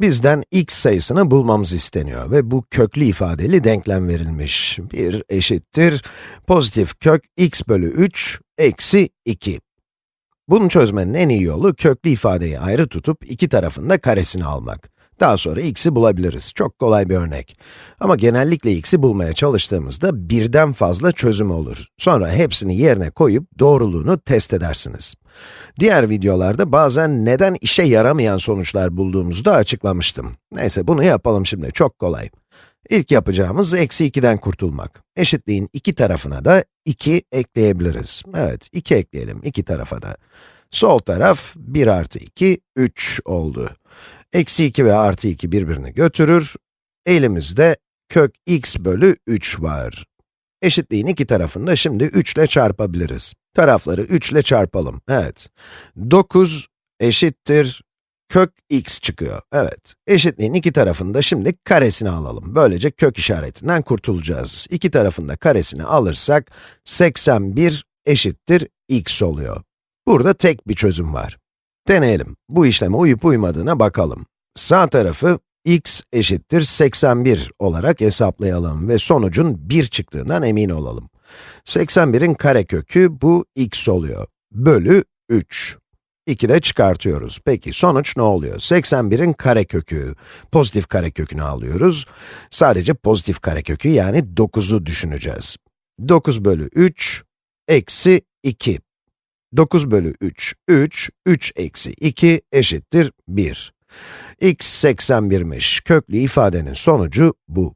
Bizden x sayısını bulmamız isteniyor ve bu köklü ifadeli denklem verilmiş. 1 eşittir pozitif kök x bölü 3 eksi 2. Bunu çözmenin en iyi yolu köklü ifadeyi ayrı tutup iki tarafında karesini almak. Daha sonra x'i bulabiliriz. Çok kolay bir örnek. Ama genellikle x'i bulmaya çalıştığımızda birden fazla çözüm olur. Sonra hepsini yerine koyup doğruluğunu test edersiniz. Diğer videolarda bazen neden işe yaramayan sonuçlar bulduğumuzu da açıklamıştım. Neyse bunu yapalım şimdi, çok kolay. İlk yapacağımız eksi 2'den kurtulmak. Eşitliğin iki tarafına da 2 ekleyebiliriz. Evet, 2 ekleyelim iki tarafa da. Sol taraf 1 artı 2, 3 oldu. Eksi 2 ve artı 2 birbirini götürür. Elimizde kök x bölü 3 var. Eşitliğin iki tarafını da şimdi 3 ile çarpabiliriz. Tarafları 3 ile çarpalım. Evet. 9 eşittir kök x çıkıyor. Evet. Eşitliğin iki tarafını da şimdi karesini alalım. Böylece kök işaretinden kurtulacağız. İki tarafında karesini alırsak 81 eşittir x oluyor. Burada tek bir çözüm var. Deneyelim. Bu işleme uyup uymadığına bakalım. Sağ tarafı x eşittir 81 olarak hesaplayalım ve sonucun 1 çıktığından emin olalım. 81'in karekökü bu x oluyor. Bölü 3. 2 de çıkartıyoruz. Peki sonuç ne oluyor? 81'in karekökü, pozitif karekökünü alıyoruz. Sadece pozitif karekökü yani 9'u düşüneceğiz. 9 bölü 3 eksi 2. 9 bölü 3, 3, 3 eksi 2 eşittir 1. x 81'miş. Köklü ifadenin sonucu bu.